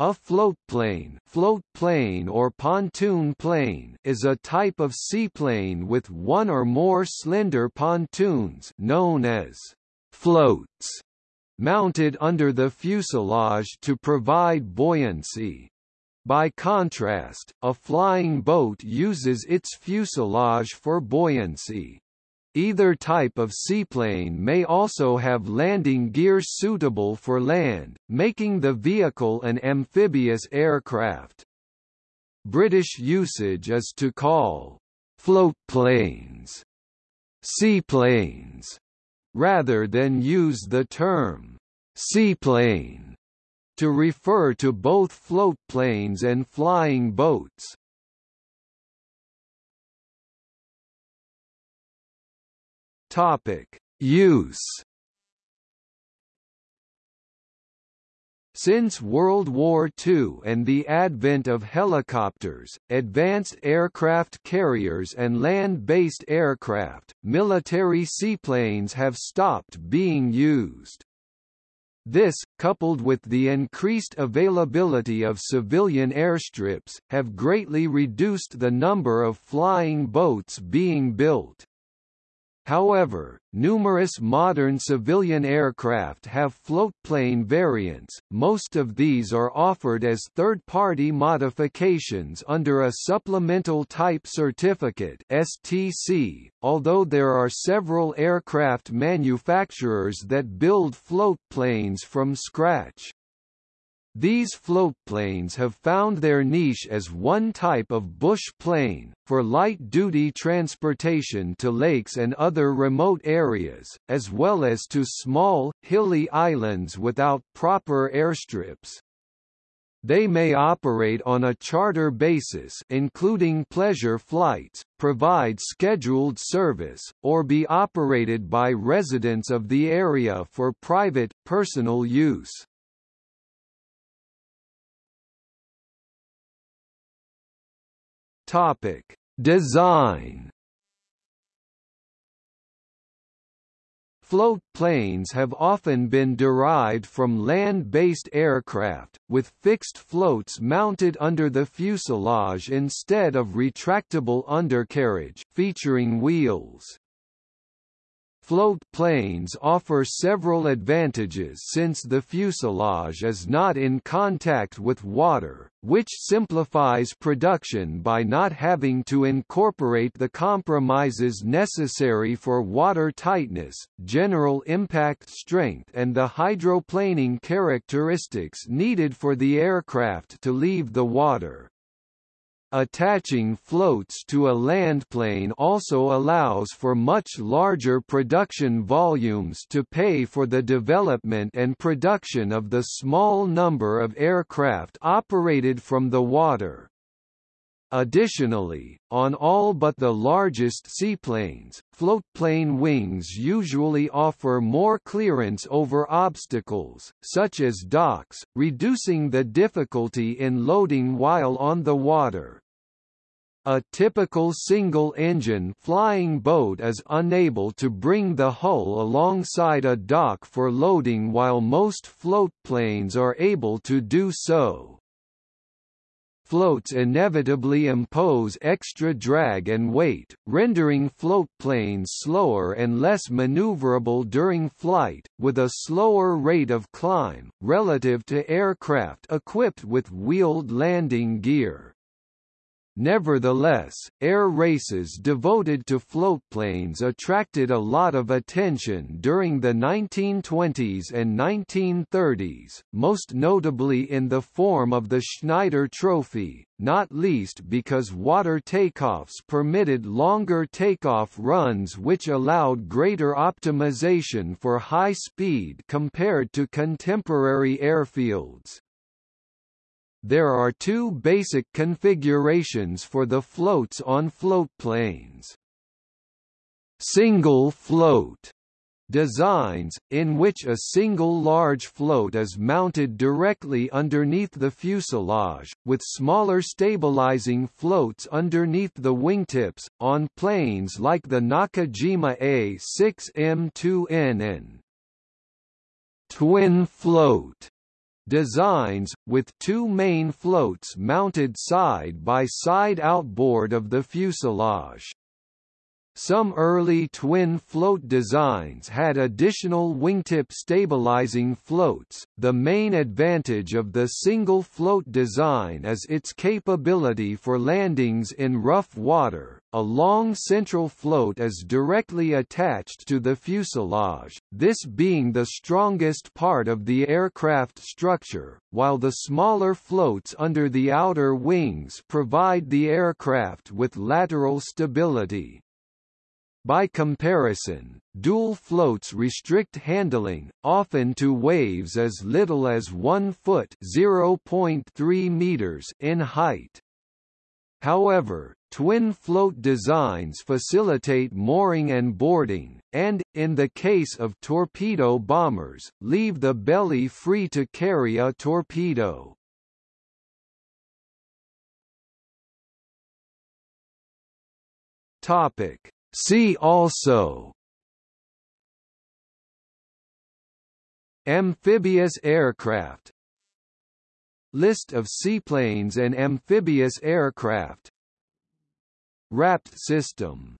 A floatplane, float plane or pontoon plane is a type of seaplane with one or more slender pontoons known as floats mounted under the fuselage to provide buoyancy. By contrast, a flying boat uses its fuselage for buoyancy. Either type of seaplane may also have landing gear suitable for land, making the vehicle an amphibious aircraft. British usage is to call floatplanes seaplanes, rather than use the term seaplane to refer to both floatplanes and flying boats. Topic: Use. Since World War II and the advent of helicopters, advanced aircraft carriers and land-based aircraft, military seaplanes have stopped being used. This, coupled with the increased availability of civilian airstrips, have greatly reduced the number of flying boats being built. However, numerous modern civilian aircraft have floatplane variants, most of these are offered as third-party modifications under a Supplemental Type Certificate STC, although there are several aircraft manufacturers that build floatplanes from scratch. These floatplanes have found their niche as one type of bush plane, for light-duty transportation to lakes and other remote areas, as well as to small, hilly islands without proper airstrips. They may operate on a charter basis including pleasure flights, provide scheduled service, or be operated by residents of the area for private, personal use. Topic: Design. Float planes have often been derived from land-based aircraft, with fixed floats mounted under the fuselage instead of retractable undercarriage featuring wheels. Float planes offer several advantages since the fuselage is not in contact with water, which simplifies production by not having to incorporate the compromises necessary for water tightness, general impact strength and the hydroplaning characteristics needed for the aircraft to leave the water. Attaching floats to a landplane also allows for much larger production volumes to pay for the development and production of the small number of aircraft operated from the water. Additionally, on all but the largest seaplanes, floatplane wings usually offer more clearance over obstacles, such as docks, reducing the difficulty in loading while on the water. A typical single-engine flying boat is unable to bring the hull alongside a dock for loading while most floatplanes are able to do so. Floats inevitably impose extra drag and weight, rendering floatplanes slower and less maneuverable during flight, with a slower rate of climb, relative to aircraft equipped with wheeled landing gear. Nevertheless, air races devoted to floatplanes attracted a lot of attention during the 1920s and 1930s, most notably in the form of the Schneider Trophy, not least because water takeoffs permitted longer takeoff runs which allowed greater optimization for high speed compared to contemporary airfields. There are two basic configurations for the floats on floatplanes. Single float designs, in which a single large float is mounted directly underneath the fuselage, with smaller stabilizing floats underneath the wingtips, on planes like the Nakajima A6M2N twin float designs, with two main floats mounted side by side outboard of the fuselage. Some early twin float designs had additional wingtip stabilizing floats. The main advantage of the single float design is its capability for landings in rough water. A long central float is directly attached to the fuselage, this being the strongest part of the aircraft structure, while the smaller floats under the outer wings provide the aircraft with lateral stability. By comparison, dual floats restrict handling, often to waves as little as 1 foot (0.3 meters) in height. However, twin float designs facilitate mooring and boarding, and, in the case of torpedo bombers, leave the belly free to carry a torpedo. Topic See also Amphibious aircraft List of seaplanes and amphibious aircraft. Rapt system